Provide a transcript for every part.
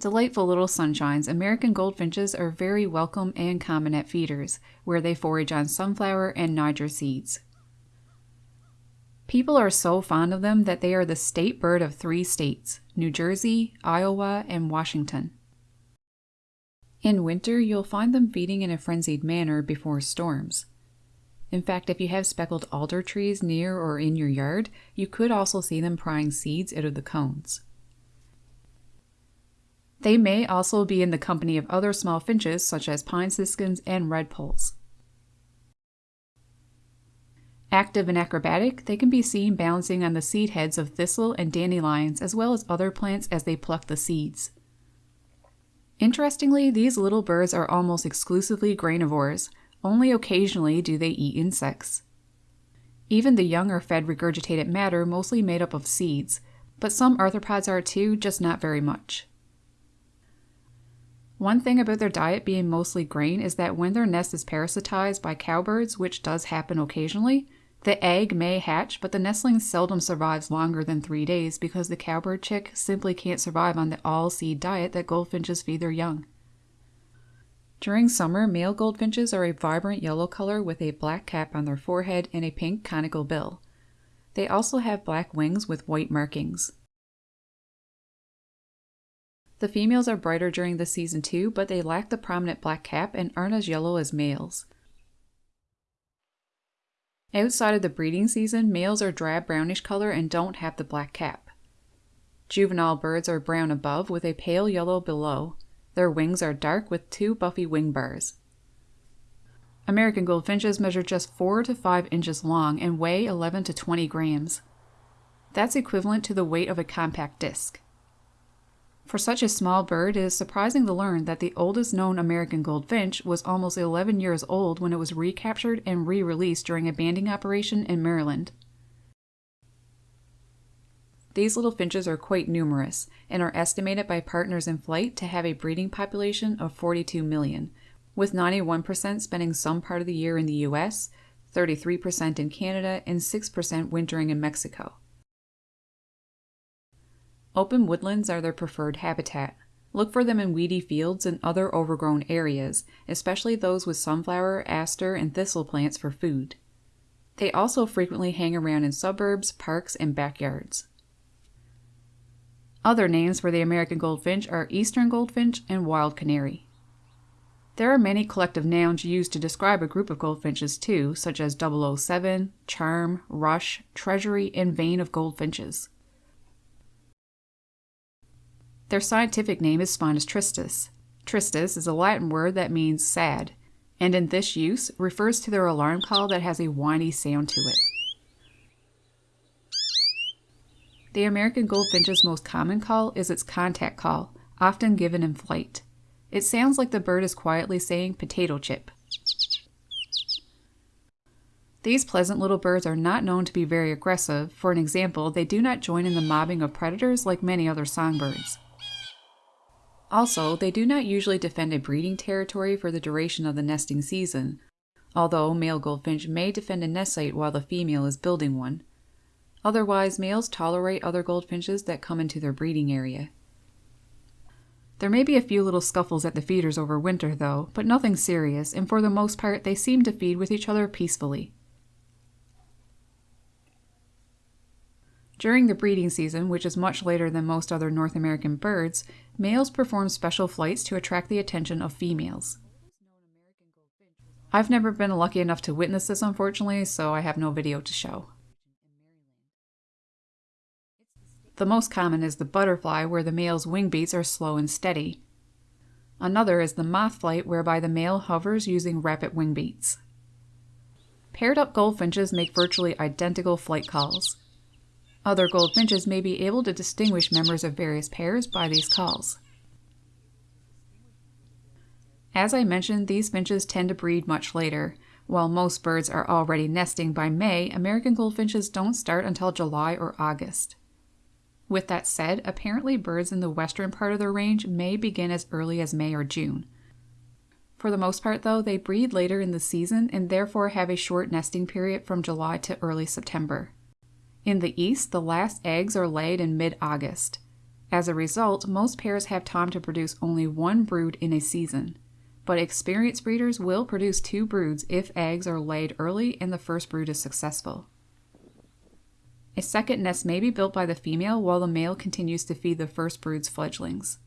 Delightful little sunshines, American goldfinches are very welcome and common at feeders, where they forage on sunflower and Niger seeds. People are so fond of them that they are the state bird of three states New Jersey, Iowa, and Washington. In winter, you'll find them feeding in a frenzied manner before storms. In fact, if you have speckled alder trees near or in your yard, you could also see them prying seeds out of the cones. They may also be in the company of other small finches such as pine siskins and redpolls. Active and acrobatic, they can be seen balancing on the seed heads of thistle and dandelions as well as other plants as they pluck the seeds. Interestingly, these little birds are almost exclusively granivores. Only occasionally do they eat insects. Even the young are fed regurgitated matter mostly made up of seeds, but some arthropods are too, just not very much. One thing about their diet being mostly grain is that when their nest is parasitized by cowbirds, which does happen occasionally, the egg may hatch, but the nestling seldom survives longer than three days because the cowbird chick simply can't survive on the all seed diet that goldfinches feed their young. During summer, male goldfinches are a vibrant yellow color with a black cap on their forehead and a pink conical bill. They also have black wings with white markings. The females are brighter during the season too, but they lack the prominent black cap and aren't as yellow as males. Outside of the breeding season, males are drab brownish color and don't have the black cap. Juvenile birds are brown above with a pale yellow below. Their wings are dark with two buffy wing bars. American goldfinches measure just 4 to 5 inches long and weigh 11 to 20 grams. That's equivalent to the weight of a compact disc. For such a small bird, it is surprising to learn that the oldest known American goldfinch was almost 11 years old when it was recaptured and re released during a banding operation in Maryland. These little finches are quite numerous and are estimated by Partners in Flight to have a breeding population of 42 million, with 91% spending some part of the year in the US, 33% in Canada, and 6% wintering in Mexico. Open woodlands are their preferred habitat. Look for them in weedy fields and other overgrown areas, especially those with sunflower, aster, and thistle plants for food. They also frequently hang around in suburbs, parks, and backyards. Other names for the American goldfinch are eastern goldfinch and wild canary. There are many collective nouns used to describe a group of goldfinches too, such as 007, charm, rush, treasury, and vein of goldfinches. Their scientific name is Spinus tristis. Tristis is a Latin word that means sad, and in this use refers to their alarm call that has a whiny sound to it. The American goldfinch's most common call is its contact call, often given in flight. It sounds like the bird is quietly saying potato chip. These pleasant little birds are not known to be very aggressive. For an example, they do not join in the mobbing of predators like many other songbirds. Also, they do not usually defend a breeding territory for the duration of the nesting season, although male goldfinch may defend a nest site while the female is building one. Otherwise, males tolerate other goldfinches that come into their breeding area. There may be a few little scuffles at the feeders over winter, though, but nothing serious, and for the most part, they seem to feed with each other peacefully. During the breeding season, which is much later than most other North American birds, males perform special flights to attract the attention of females. I've never been lucky enough to witness this unfortunately, so I have no video to show. The most common is the butterfly, where the male's wing beats are slow and steady. Another is the moth flight, whereby the male hovers using rapid wing beats. Paired up goldfinches make virtually identical flight calls. Other goldfinches may be able to distinguish members of various pairs by these calls. As I mentioned, these finches tend to breed much later. While most birds are already nesting by May, American goldfinches don't start until July or August. With that said, apparently birds in the western part of their range may begin as early as May or June. For the most part, though, they breed later in the season and therefore have a short nesting period from July to early September. In the east, the last eggs are laid in mid August. As a result, most pairs have time to produce only one brood in a season, but experienced breeders will produce two broods if eggs are laid early and the first brood is successful. A second nest may be built by the female while the male continues to feed the first brood's fledglings.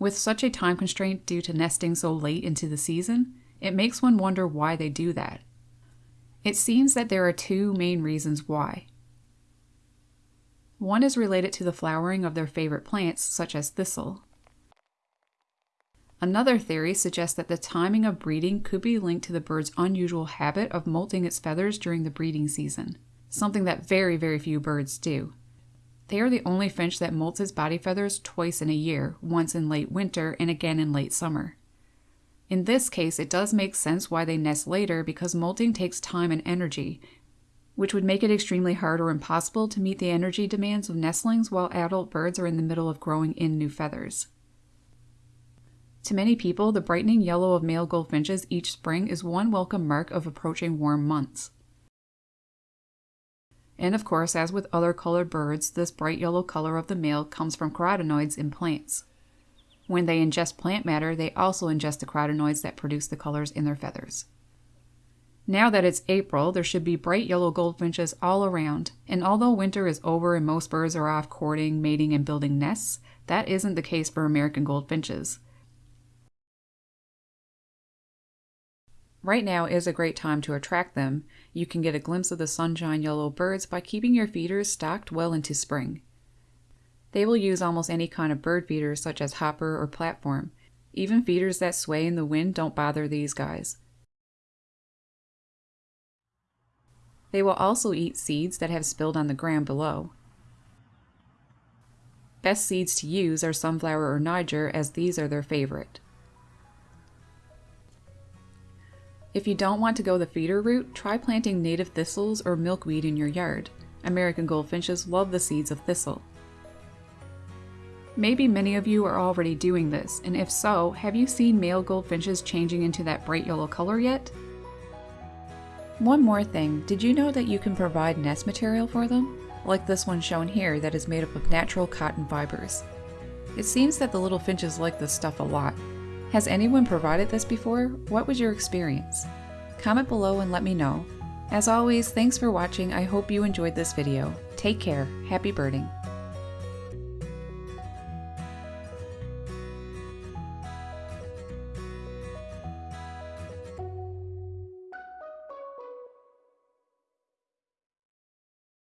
With such a time constraint due to nesting so late into the season, it makes one wonder why they do that. It seems that there are two main reasons why. One is related to the flowering of their favorite plants, such as thistle. Another theory suggests that the timing of breeding could be linked to the bird's unusual habit of molting its feathers during the breeding season, something that very, very few birds do. They are the only finch that molts its body feathers twice in a year, once in late winter and again in late summer. In this case, it does make sense why they nest later because molting takes time and energy, which would make it extremely hard or impossible to meet the energy demands of nestlings while adult birds are in the middle of growing in new feathers. To many people, the brightening yellow of male goldfinches each spring is one welcome mark of approaching warm months. And of course, as with other colored birds, this bright yellow color of the male comes from carotenoids in plants. When they ingest plant matter, they also ingest the carotenoids that produce the colors in their feathers. Now that it's April, there should be bright yellow goldfinches all around, and although winter is over and most birds are off courting, mating, and building nests, that isn't the case for American goldfinches. Right now is a great time to attract them. You can get a glimpse of the sunshine yellow birds by keeping your feeders stocked well into spring. They will use almost any kind of bird feeder such as hopper or platform. Even feeders that sway in the wind don't bother these guys. They will also eat seeds that have spilled on the ground below. Best seeds to use are sunflower or Niger as these are their favorite. If you don't want to go the feeder route, try planting native thistles or milkweed in your yard. American goldfinches love the seeds of thistle. Maybe many of you are already doing this, and if so, have you seen male goldfinches changing into that bright yellow color yet? One more thing, did you know that you can provide nest material for them? Like this one shown here that is made up of natural cotton fibers. It seems that the little finches like this stuff a lot. Has anyone provided this before? What was your experience? Comment below and let me know. As always, thanks for watching. I hope you enjoyed this video. Take care. Happy birding.